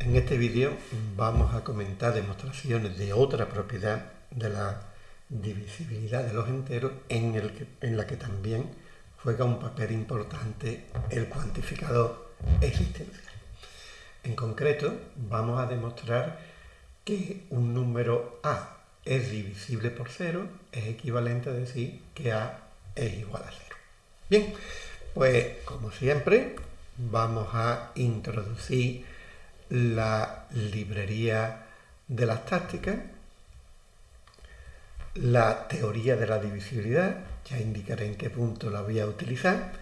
En este vídeo vamos a comentar demostraciones de otra propiedad de la divisibilidad de los enteros en, la que también juega un papel importante el cuantificador existencial. En concreto, vamos a demostrar que un número A es divisible por cero, es equivalente a decir que A es igual a cero. Bien, pues como siempre, vamos a introducir la librería de las tácticas, la teoría de la divisibilidad, ya indicaré en qué punto la voy a utilizar,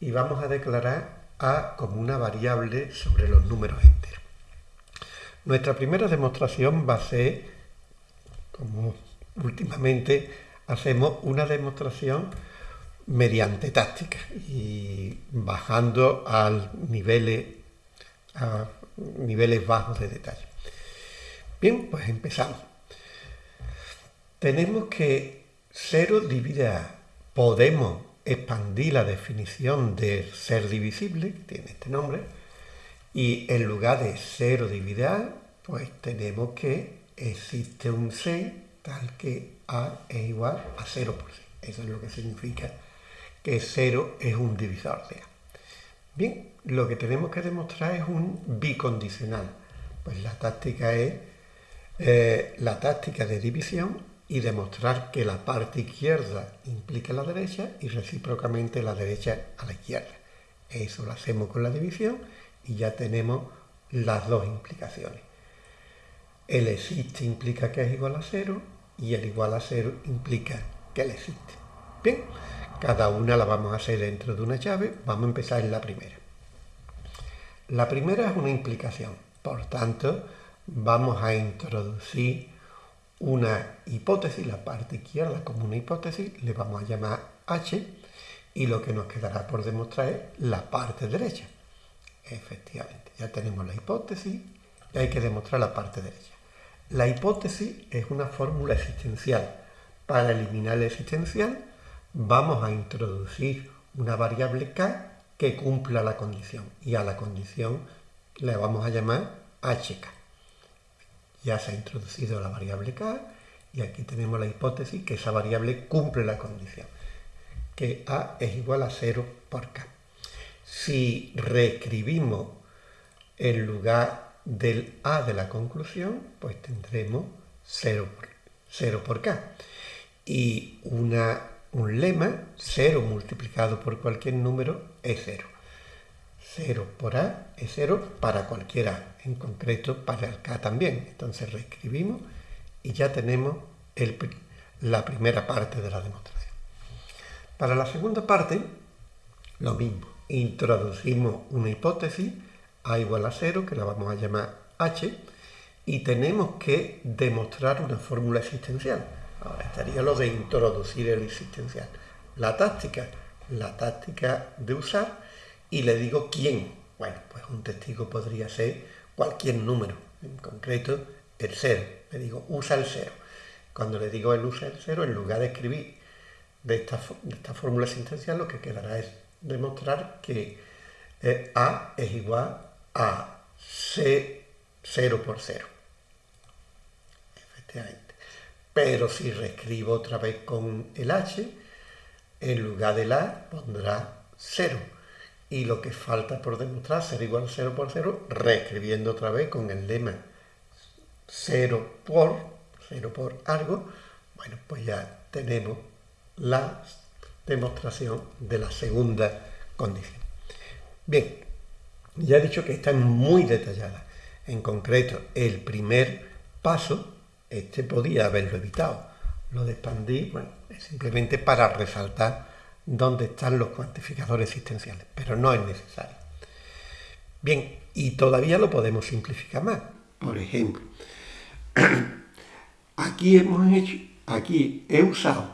y vamos a declarar A como una variable sobre los números enteros. Nuestra primera demostración va a ser, como últimamente hacemos, una demostración mediante táctica y bajando al niveles, a niveles bajos de detalle. Bien, pues empezamos. Tenemos que 0 divide a. Podemos expandir la definición de ser divisible, que tiene este nombre, y en lugar de 0 divide a, pues tenemos que existe un C tal que A es igual a 0 por C. Eso es lo que significa que 0 es un divisor de A. Bien, lo que tenemos que demostrar es un bicondicional. Pues la táctica es eh, la táctica de división y demostrar que la parte izquierda implica la derecha y recíprocamente la derecha a la izquierda. Eso lo hacemos con la división y ya tenemos las dos implicaciones. El existe implica que es igual a cero y el igual a cero implica que él existe. Bien, cada una la vamos a hacer dentro de una llave. Vamos a empezar en la primera. La primera es una implicación. Por tanto, vamos a introducir una hipótesis, la parte izquierda como una hipótesis, le vamos a llamar H, y lo que nos quedará por demostrar es la parte derecha. Efectivamente, ya tenemos la hipótesis y hay que demostrar la parte derecha. La hipótesis es una fórmula existencial. Para eliminar el existencial, vamos a introducir una variable k que cumpla la condición y a la condición le vamos a llamar hk. Ya se ha introducido la variable k y aquí tenemos la hipótesis que esa variable cumple la condición, que a es igual a 0 por k. Si reescribimos en lugar del a de la conclusión, pues tendremos 0 por, 0 por k. Y una un lema, 0 multiplicado por cualquier número es 0. 0 por A es 0 para cualquier A, en concreto para el K también. Entonces reescribimos y ya tenemos la primera parte de la demostración. Para la segunda parte, lo mismo. Introducimos una hipótesis, A igual a 0, que la vamos a llamar H, y tenemos que demostrar una fórmula existencial. Ahora estaría lo de introducir el existencial. La táctica, la táctica de usar y le digo quién. Bueno, pues un testigo podría ser cualquier número, en concreto el cero. Le digo usa el cero. Cuando le digo el usa el cero, en lugar de escribir de esta, fórmula existencial, lo que quedará es demostrar que eh, A es igual a C 0 por 0. Efectivamente. Pero si reescribo otra vez con el h, en lugar del a pondrá 0. Y lo que falta por demostrar ser igual a 0 por 0, reescribiendo otra vez con el lema 0 por, 0 por algo, bueno, pues ya tenemos la demostración de la segunda condición. Bien, ya he dicho que está muy detallada. En concreto, el primer paso este podía haberlo evitado. Lo de expandir, bueno, es simplemente para resaltar dónde están los cuantificadores existenciales, pero no es necesario. Bien, y todavía lo podemos simplificar más. Por ejemplo, aquí hemos hecho, aquí he usado,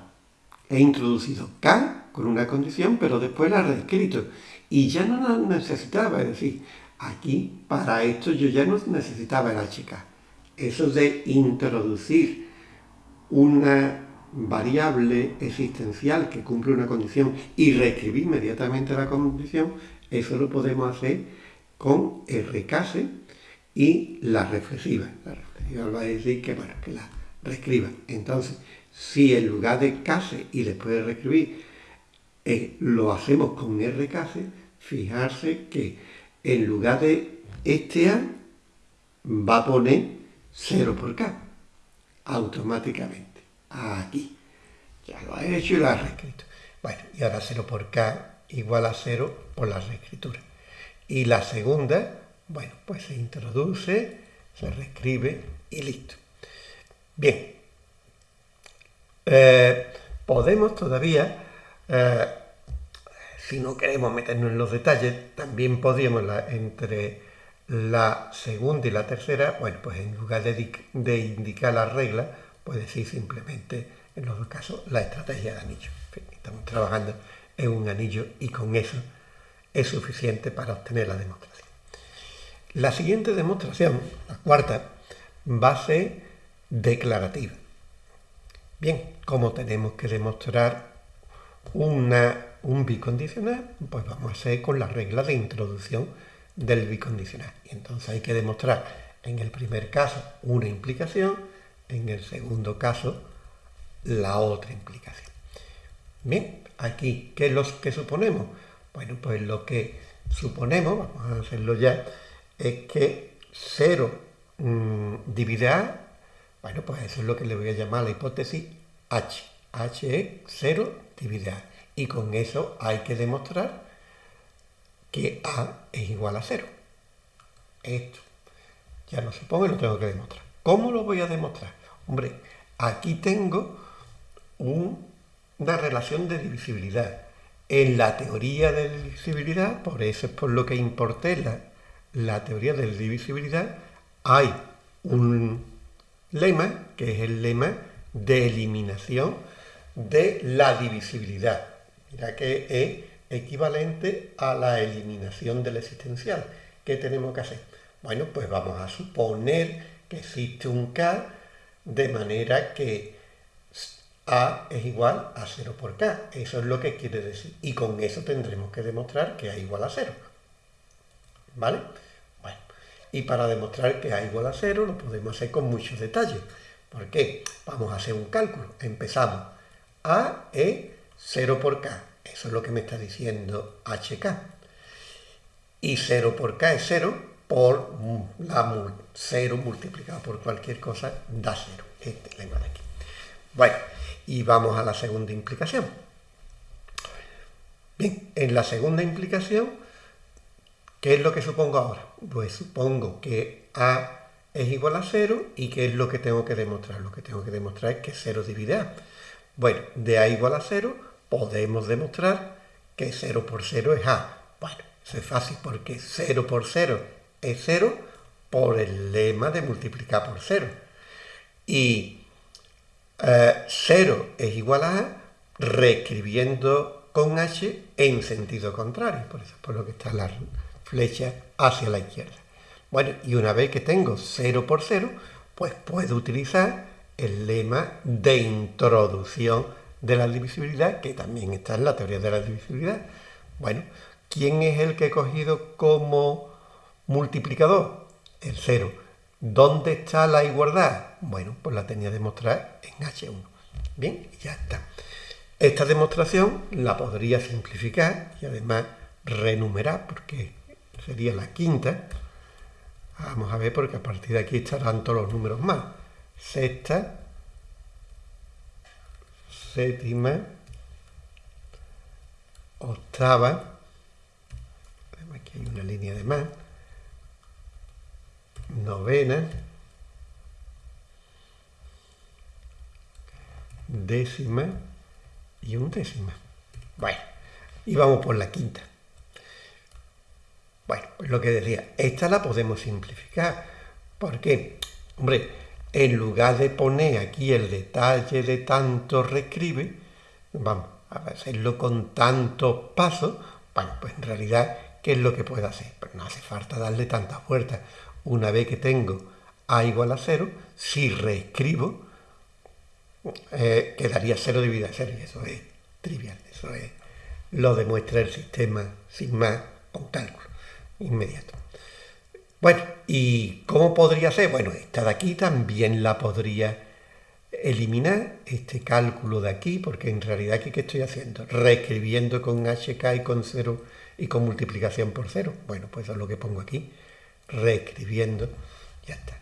he introducido K con una condición, pero después la he reescrito. Y ya no la necesitaba, es decir, aquí para esto yo ya no necesitaba el HK eso de introducir una variable existencial que cumple una condición y reescribir inmediatamente la condición, eso lo podemos hacer con recase y la reflexiva. La reflexiva va a decir que, bueno, que la reescriba. Entonces, si en lugar de case y después de reescribir eh, lo hacemos con rcase, fijarse que en lugar de este A va a poner 0 por K automáticamente. Aquí. Ya lo ha hecho y lo ha reescrito. Bueno, y ahora 0 por K igual a 0 por la reescritura. Y la segunda, bueno, pues se introduce, se reescribe y listo. Bien. Eh, podemos todavía, eh, si no queremos meternos en los detalles, también podríamos entre la segunda y la tercera, bueno, pues en lugar de, de indicar la regla, pues decir simplemente, en los dos casos, la estrategia de anillo. Estamos trabajando en un anillo y con eso es suficiente para obtener la demostración. La siguiente demostración, la cuarta, va a ser declarativa. Bien, como tenemos que demostrar una, un bicondicional, pues vamos a hacer con la regla de introducción del bicondicional. Y entonces hay que demostrar en el primer caso una implicación, en el segundo caso la otra implicación. Bien, aquí, ¿qué es lo que suponemos? Bueno, pues lo que suponemos, vamos a hacerlo ya, es que 0 mmm, divide A, bueno, pues eso es lo que le voy a llamar la hipótesis H. H es 0 divide A. Y con eso hay que demostrar que A es igual a 0. Esto. Ya lo supongo y lo tengo que demostrar. ¿Cómo lo voy a demostrar? Hombre, aquí tengo una relación de divisibilidad. En la teoría de divisibilidad, por eso es por lo que importé la, la teoría de divisibilidad, hay un lema, que es el lema de eliminación de la divisibilidad. Mira que es equivalente a la eliminación del existencial. ¿Qué tenemos que hacer? Bueno, pues vamos a suponer que existe un K de manera que A es igual a 0 por K. Eso es lo que quiere decir. Y con eso tendremos que demostrar que A igual a 0. ¿Vale? Bueno, y para demostrar que A igual a 0 lo podemos hacer con muchos detalles. ¿Por qué? Vamos a hacer un cálculo. Empezamos. A es 0 por K. Eso es lo que me está diciendo HK. Y 0 por K es 0, por la 0 multiplicado por cualquier cosa da 0. Este lema de aquí. Bueno, y vamos a la segunda implicación. Bien, en la segunda implicación, ¿qué es lo que supongo ahora? Pues supongo que A es igual a 0 y ¿qué es lo que tengo que demostrar? Lo que tengo que demostrar es que 0 divide A. Bueno, de A igual a 0 podemos demostrar que 0 por 0 es A. Bueno, eso es fácil porque 0 por 0 es 0 por el lema de multiplicar por 0. Y 0 eh, es igual a A reescribiendo con H en sentido contrario. Por eso es por lo que está la flecha hacia la izquierda. Bueno, y una vez que tengo 0 por 0, pues puedo utilizar el lema de introducción de la divisibilidad, que también está en la teoría de la divisibilidad. Bueno, ¿quién es el que he cogido como multiplicador? El cero. ¿Dónde está la igualdad? Bueno, pues la tenía que demostrar en H1. Bien, ya está. Esta demostración la podría simplificar y además renumerar, porque sería la quinta. Vamos a ver, porque a partir de aquí estarán todos los números más. Sexta, séptima, octava, aquí hay una línea de más, novena, décima y undécima. Bueno, y vamos por la quinta. Bueno, pues lo que decía, esta la podemos simplificar. ¿Por qué? Hombre, en lugar de poner aquí el detalle de tanto reescribe, vamos a hacerlo con tantos pasos, bueno, pues en realidad, ¿qué es lo que puedo hacer? Pues no hace falta darle tantas vueltas. Una vez que tengo A igual a 0, si reescribo, eh, quedaría 0 dividido a 0, y eso es trivial, eso es, lo demuestra el sistema sin más con cálculo inmediato. Bueno, ¿y cómo podría ser? Bueno, esta de aquí también la podría eliminar, este cálculo de aquí, porque en realidad ¿qué estoy haciendo? Reescribiendo con HK y con 0 y con multiplicación por 0. Bueno, pues eso es lo que pongo aquí, reescribiendo, ya está.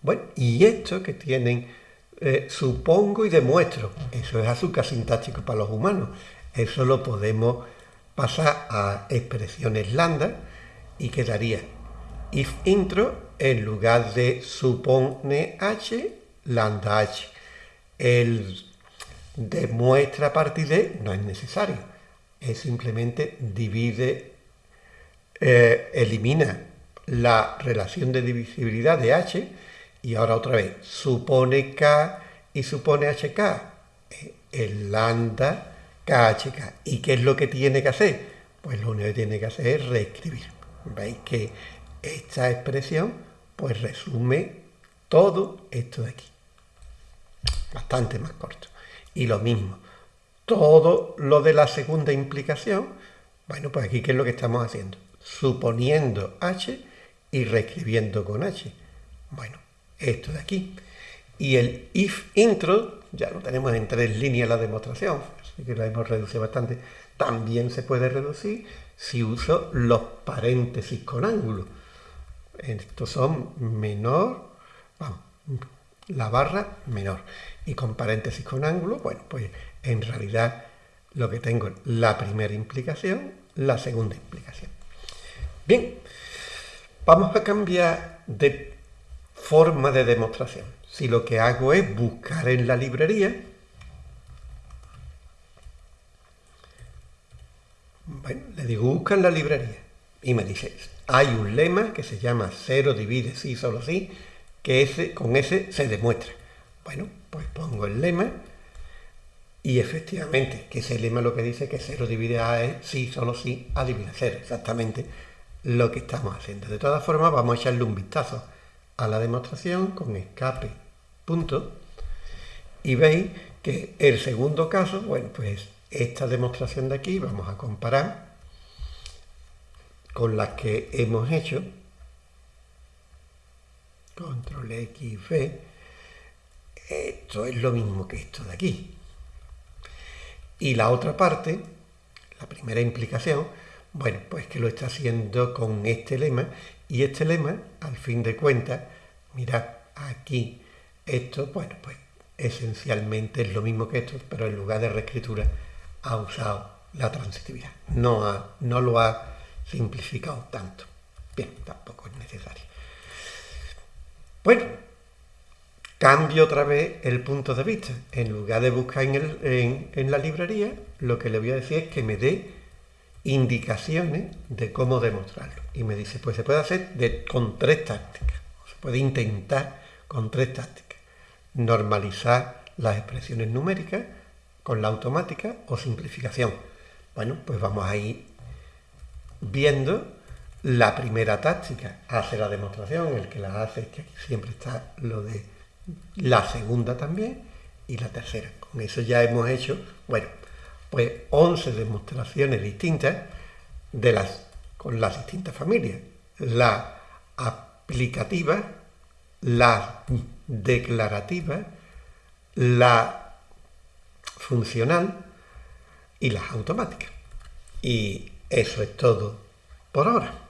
Bueno, y esto que tienen, eh, supongo y demuestro, eso es azúcar sintáctico para los humanos, eso lo podemos pasar a expresiones lambda y quedaría if intro en lugar de supone h, lambda h. El demuestra a partir de no es necesario, es simplemente divide, eh, elimina la relación de divisibilidad de h y ahora otra vez supone k y supone hk. Eh, el lambda KHK. ¿Y qué es lo que tiene que hacer? Pues lo único que tiene que hacer es reescribir. Veis que esta expresión pues resume todo esto de aquí. Bastante más corto. Y lo mismo, todo lo de la segunda implicación, bueno, pues aquí ¿qué es lo que estamos haciendo? Suponiendo h y reescribiendo con h. Bueno, esto de aquí. Y el if intro, ya lo tenemos en tres líneas la demostración, así que la hemos reducido bastante. También se puede reducir si uso los paréntesis con ángulo. Estos son menor, vamos, la barra menor. Y con paréntesis con ángulo, bueno, pues en realidad lo que tengo es la primera implicación, la segunda implicación. Bien, vamos a cambiar de forma de demostración. Si lo que hago es buscar en la librería, bueno, le digo busca en la librería y me dice, hay un lema que se llama 0 divide sí solo sí, que ese, con ese se demuestra. Bueno, pues pongo el lema y efectivamente, que ese lema lo que dice que 0 divide A es sí, solo sí, A divide 0, exactamente lo que estamos haciendo. De todas formas, vamos a echarle un vistazo a la demostración con escape punto y veis que el segundo caso, bueno, pues esta demostración de aquí vamos a comparar con las que hemos hecho control X, V esto es lo mismo que esto de aquí y la otra parte la primera implicación bueno, pues que lo está haciendo con este lema y este lema, al fin de cuentas, mirad aquí, esto, bueno, pues esencialmente es lo mismo que esto, pero en lugar de reescritura ha usado la transitividad. No, no lo ha simplificado tanto. Bien, tampoco es necesario. Bueno, cambio otra vez el punto de vista. En lugar de buscar en, la librería, lo que le voy a decir es que me dé indicaciones de cómo demostrarlo. Y me dice, pues se puede hacer de, con tres tácticas. Se puede intentar con tres tácticas. Normalizar las expresiones numéricas con la automática o simplificación. Bueno, pues vamos a ir viendo la primera táctica. Hace la demostración, el que la hace es que siempre está lo de la segunda también y la tercera. Con eso ya hemos hecho, bueno, pues 11 demostraciones distintas de las, con las distintas familias. La aplicativa, la declarativa, la funcional y las automáticas. Y eso es todo por ahora.